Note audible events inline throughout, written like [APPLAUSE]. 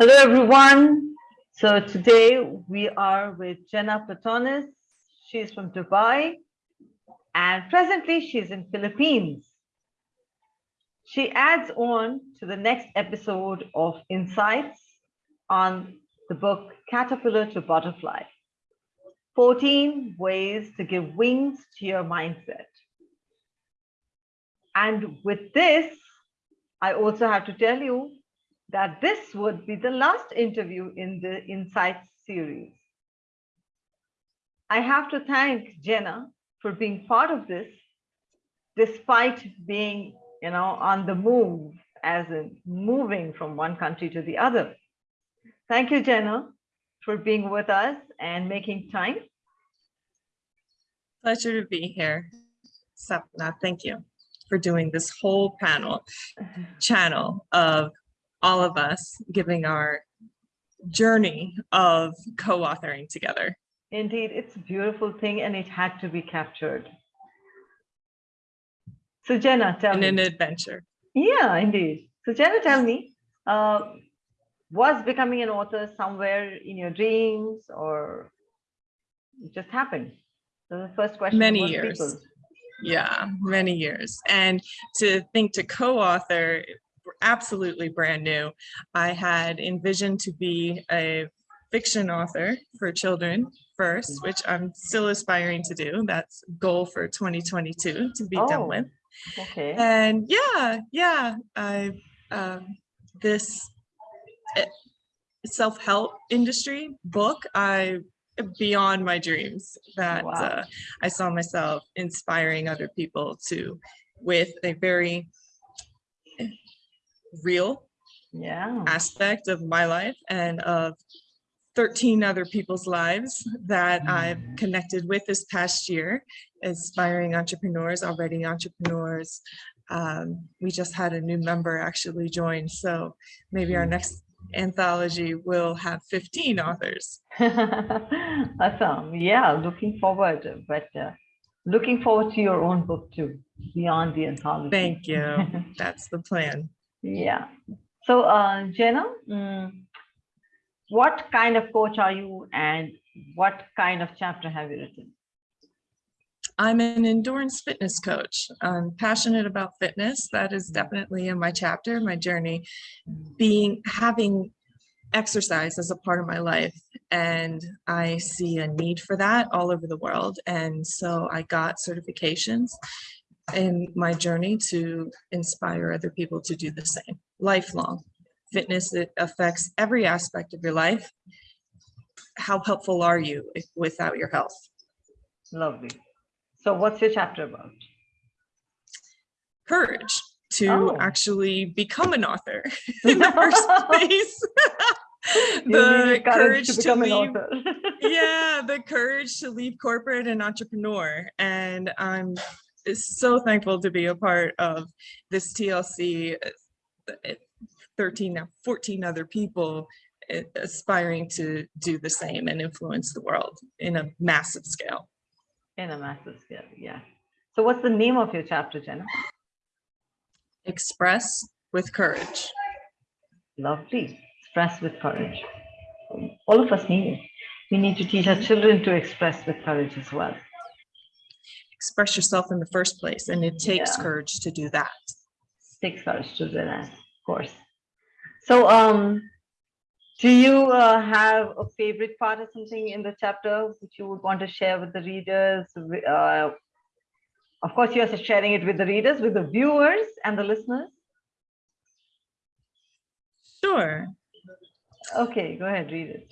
Hello, everyone. So today we are with Jenna Platonis. She's from Dubai and presently she's in Philippines. She adds on to the next episode of Insights on the book Caterpillar to Butterfly, 14 ways to give wings to your mindset. And with this, I also have to tell you that this would be the last interview in the Insights series. I have to thank Jenna for being part of this, despite being, you know, on the move, as in moving from one country to the other. Thank you, Jenna, for being with us and making time. Pleasure to be here. Sapna, thank you for doing this whole panel channel of all of us giving our journey of co-authoring together. Indeed, it's a beautiful thing and it had to be captured. So Jenna, tell and me. an adventure. Yeah, indeed. So Jenna, tell me, uh, was becoming an author somewhere in your dreams or it just happened? So the first question. Many years. people. Yeah, many years. And to think to co-author, absolutely brand new. I had envisioned to be a fiction author for children first, which I'm still aspiring to do. That's goal for 2022 to be Oh. done with. Okay. And yeah, yeah, I um, this eh, self-help industry book, I beyond my dreams that Wow. uh, I saw myself inspiring other people to with a very real Yeah. aspect of my life and of 13 other people's lives that I've connected with this past year, aspiring entrepreneurs, already entrepreneurs. Um, we just had a new member actually join, so maybe our next anthology will have 15 authors. [LAUGHS] awesome. Yeah, looking forward, but uh, looking forward to your own book too, beyond the anthology. Thank you. [LAUGHS] That's the plan. Yeah. So, uh, Jenna, mm, what kind of coach are you and what kind of chapter have you written? I'm an endurance fitness coach. I'm passionate about fitness. That is definitely in my chapter, my journey, being having exercise as a part of my life. And I see a need for that all over the world. And so I got certifications in my journey to inspire other people to do the same. Lifelong fitness, it affects every aspect of your life. How helpful are you if, without your health? Lovely. So, what's your chapter about? courage to Oh. actually become an author [LAUGHS] in the first place. [LAUGHS] The courage to, become an leave, author. [LAUGHS] yeah, the courage to leave corporate and entrepreneur. And I'm so thankful to be a part of this TLC, uh, 13, now 14 other people uh, aspiring to do the same and influence the world in a massive scale. In a massive scale, yeah. So, what's the name of your chapter, Jenna? Express with courage. Lovely. Express with courage. All of us need it. We need to teach our children to express with courage as well. Express yourself in the first place and it takes Yeah. courage to do that Takes courage to do that, of course. So, um, do you uh, have a favorite part or something in the chapter which you would want to share with the readers? Uh, of course, you're sharing it with the readers, with the viewers and the listeners. sure Okay, go ahead, read it.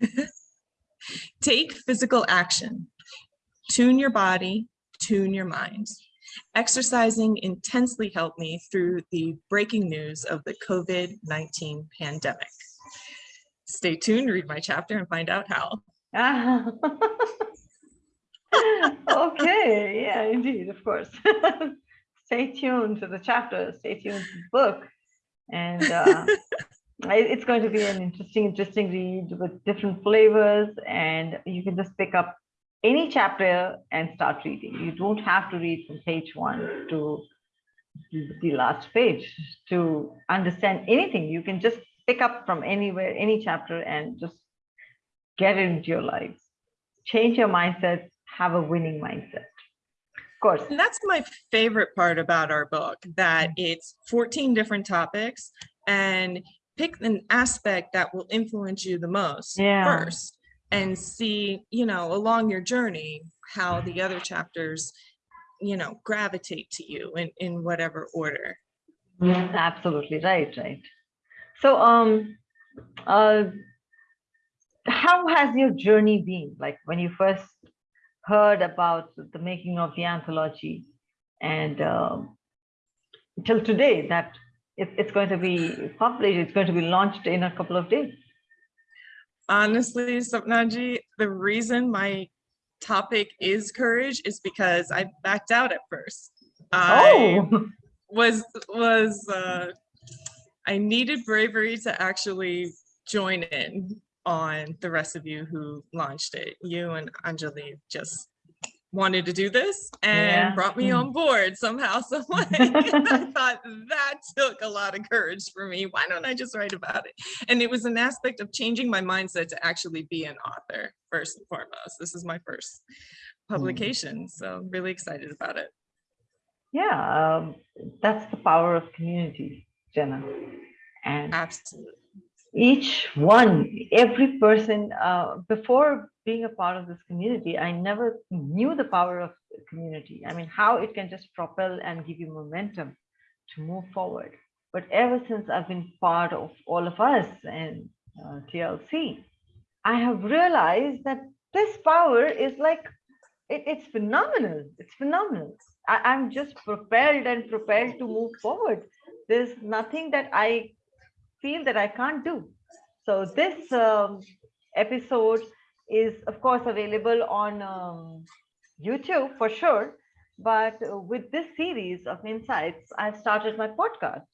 [LAUGHS] take physical action tune your body tune your mind exercising intensely helped me through the breaking news of the covid-19 pandemic stay tuned read my chapter and find out how Ah. [LAUGHS] okay, yeah, indeed, of course. [LAUGHS] stay tuned to the chapter, stay tuned to the book. And uh, it's going to be an interesting, interesting read with different flavors. And you can just pick up any chapter and start reading. You don't have to read from page one to the last page to understand anything. You can just pick up from anywhere, any chapter and just get it into your life. Change your mindset, have a winning mindset. Of course. And that's my favorite part about our book, that mm. it's 14 different topics and pick an aspect that will influence you the most Yeah. first and see, you know, along your journey, how the other chapters, you know, gravitate to you in, in whatever order. Absolutely right, right. So, um, uh, how has your journey been? Like when you first heard about the making of the anthology, and um, till today that it, it's going to be published, it's going to be launched in a couple of days. Honestly, Sapnaji, the reason my topic is courage is because I backed out at first. I Oh, was was uh I needed bravery to actually join in on the rest of you who launched it. You and Anjali just wanted to do this and Yeah. brought me Mm. on board somehow, [LAUGHS] some way. [LAUGHS] I thought that took a lot of courage for me. Why don't I just write about it? And it was an aspect of changing my mindset to actually be an author first and foremost. This is my first publication, so I'm really excited about it. yeah, um, that's the power of community, Jenna. And Absolutely. Each one, every person, uh, before being a part of this community, I never knew the power of community. I mean, how it can just propel and give you momentum to move forward. But ever since I've been part of all of us and uh, TLC, I have realized that this power is like, it, it's phenomenal. It's phenomenal. I, I'm just propelled and propelled to move forward. There's nothing that I feel that I can't do. So this um, episode is of course available on um, YouTube for sure. But uh, with this series of insights, I've started my podcast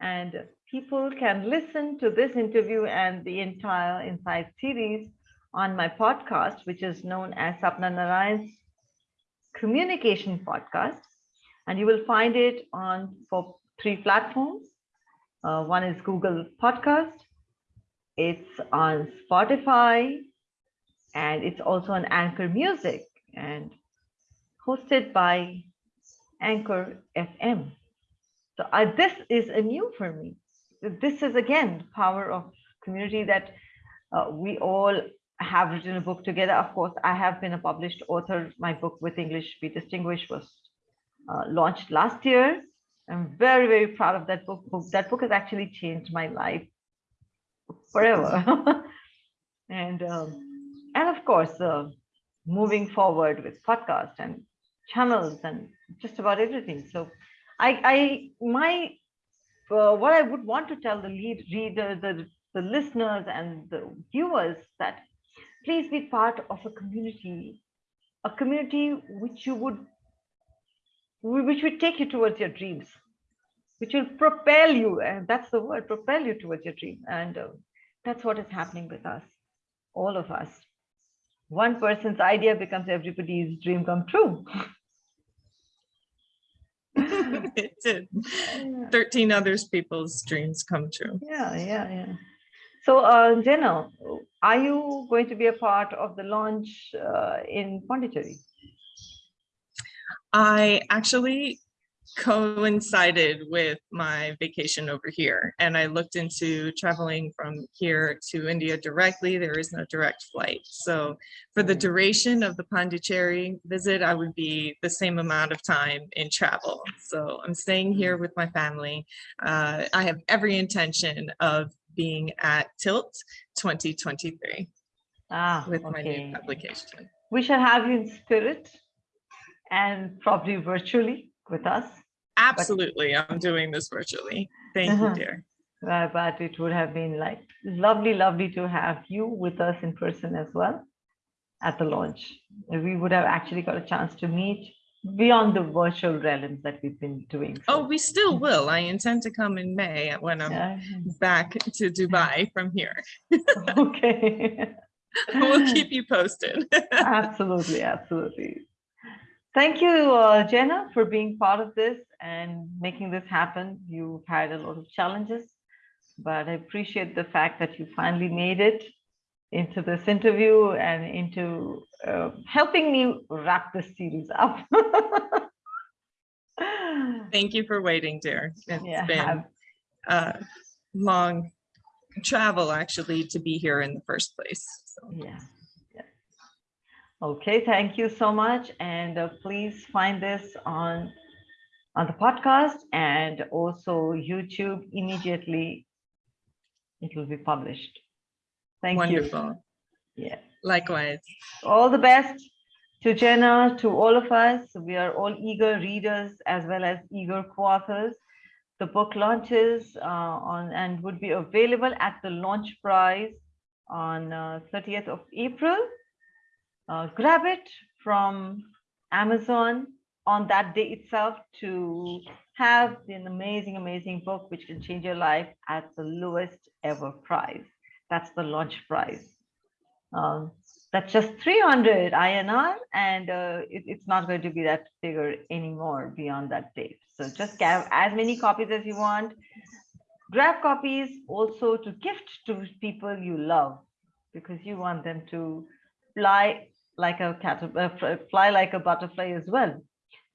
and people can listen to this interview and the entire Insight series on my podcast, which is known as Sapna Narayan's Communication Podcast. And you will find it on for three platforms. Uh, one is Google Podcast, it's on Spotify, and it's also on Anchor Music and hosted by Anchor FM. So uh, this is a new for me. This is again power of community that uh, we all have written a book together. Of course, I have been a published author. My book with English Be Distinguished was uh, launched last year. I'm very, very proud of that book. That book has actually changed my life forever. [LAUGHS] and um, and of course, uh, moving forward with podcast and channels and just about everything. So, I, I my uh, what I would want to tell the lead reader, the the listeners and the viewers that please be part of a community, a community which you would which will take you towards your dreams, which will propel you, and that's the word, propel you towards your dream. And uh, that's what is happening with us, all of us. One person's idea becomes everybody's dream come true. it [LAUGHS] did. 13 others people's dreams come true. Yeah, yeah, yeah. So, uh, Jenna, are you going to be a part of the launch uh, in Pondicherry? I actually coincided with my vacation over here and I looked into traveling from here to India directly. There is no direct flight. So for the duration of the Pondicherry visit, I would be the same amount of time in travel. So I'm staying here with my family. Uh, I have every intention of being at Tilt 2023 Ah, with my new publication. We shall have you in spirit and probably virtually with us. Absolutely, I'm doing this virtually. Thank you, Uh-huh. dear. Uh, but it would have been like lovely, lovely to have you with us in person as well at the launch. We would have actually got a chance to meet beyond the virtual realms that we've been doing. Oh, we still will. I intend to come in May when I'm yeah. back to Dubai from here. [LAUGHS] okay. [LAUGHS] We'll [LAUGHS] keep you posted. absolutely, absolutely. Thank you, uh, Jenna, for being part of this and making this happen. You've had a lot of challenges, but I appreciate the fact that you finally made it into this interview and into uh, helping me wrap this series up. [LAUGHS] Thank you for waiting, dear. It's Yeah, been a long travel actually to be here in the first place. So Yeah. Okay, thank you so much. And uh, please find this on on the podcast and also YouTube immediately. It will be published. Thank you. wonderful. Yeah. Likewise. All the best to Jenna, to all of us. We are all eager readers as well as eager co-authors. The book launches uh, on and would be available at the launch prize on uh, 30th of April. Uh, grab it from Amazon on that day itself to have an amazing, amazing book which can change your life at the lowest ever price. That's the launch price. Um, that's just 300 INR and uh, it- it's not going to be that figure anymore beyond that date. So just grab as many copies as you want. Grab copies also to gift to people you love because you want them to fly like a cat, uh, fly like a butterfly as well.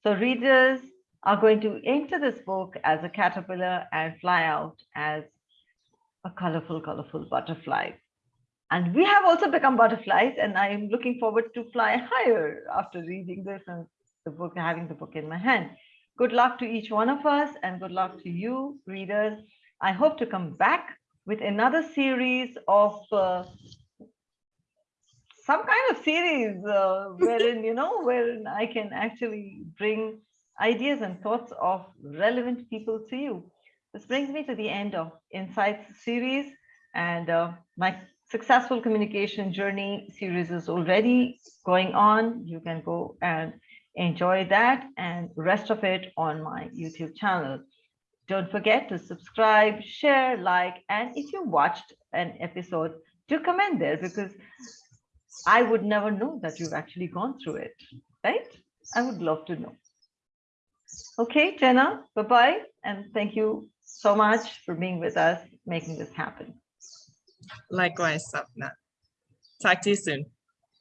So readers are going to enter this book as a caterpillar and fly out as a colorful, colorful butterfly. And we have also become butterflies, and I am looking forward to fly [LAUGHS] higher after reading this and the book, having the book in my hand. Good luck to each one of us, and good luck to you, readers. I hope to come back with another series of uh, some kind of series uh, [LAUGHS] wherein, you know, wherein I can actually bring ideas and thoughts of relevant people to you. This brings me to the end of Insights series, and uh, my successful communication journey series is already going on. You can go and enjoy that and rest of it on my YouTube channel. Don't forget to subscribe, share, like, and if you watched an episode, do comment there because I would never know that you've actually gone through it, right? I would love to know. Okay, Jenna, bye-bye, and thank you so much for being with us, making this happen. Likewise, Sapna. Talk to you soon.